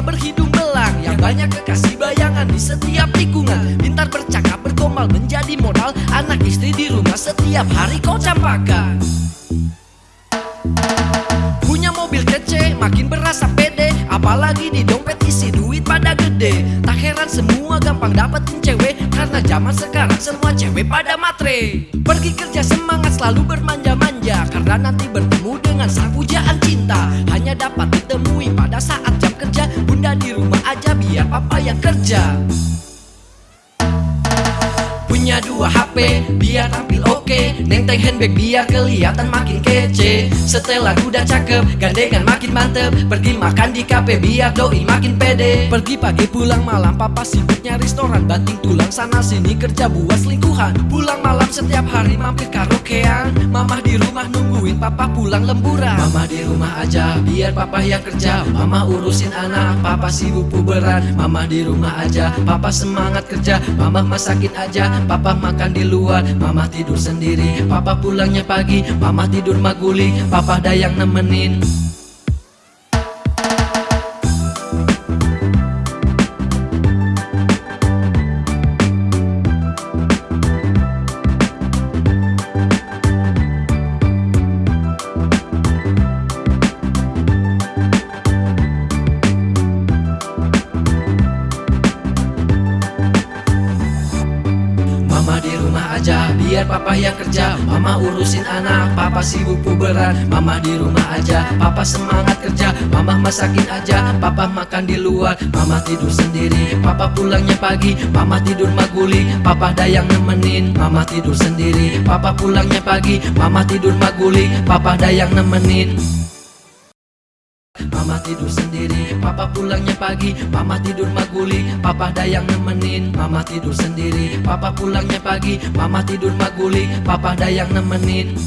berhidung belang Yang banyak kekasih bayangan di setiap tikungan Pintar bercakap bergombal menjadi modal. Anak istri di rumah setiap hari kau campakan Punya mobil kece makin berasa pede. Apalagi di dompet isi duit pada gede. Tak heran semua gampang dapetin cewek. Karena zaman sekarang semua cewek pada matre. Pergi kerja semangat selalu bermanja-manja. Karena nanti bertemu dengan sang pujaan cinta. Hanya dapat ditemui papa yang kerja. Punya dua HP biar tampil Neng teng handbag biar kelihatan makin kece. Setelah udah cakep gandengan makin mantep. Pergi makan di kafe biar doi makin pede. Pergi pagi pulang malam papa sibuknya restoran. Banting tulang sana sini kerja buat selingkuhan. Pulang malam setiap hari mampir karaokean. Mama di rumah nungguin papa pulang lemburan. Mama di rumah aja biar papa yang kerja. Mama urusin anak papa sibuk puberan. Mama di rumah aja papa semangat kerja. Mama masakin aja Papa makan di luar, mama tidur sendiri Papa pulangnya pagi, mama tidur maguli Papa ada yang nemenin Mama di rumah aja biar papa yang kerja. Mama urusin anak papa sibuk puberan. Mama di rumah aja papa semangat kerja. Mama masakin aja papa makan di luar. Mama tidur sendiri papa pulangnya pagi. Mama tidur maguli papa ada yang nemenin. Mama tidur sendiri papa pulangnya pagi. Mama tidur maguli papa ada yang nemenin Mama tidur sendiri, papa pulangnya pagi Mama tidur maguli, papa ada yang nemenin Mama tidur sendiri, papa pulangnya pagi Mama tidur maguli, papa ada yang nemenin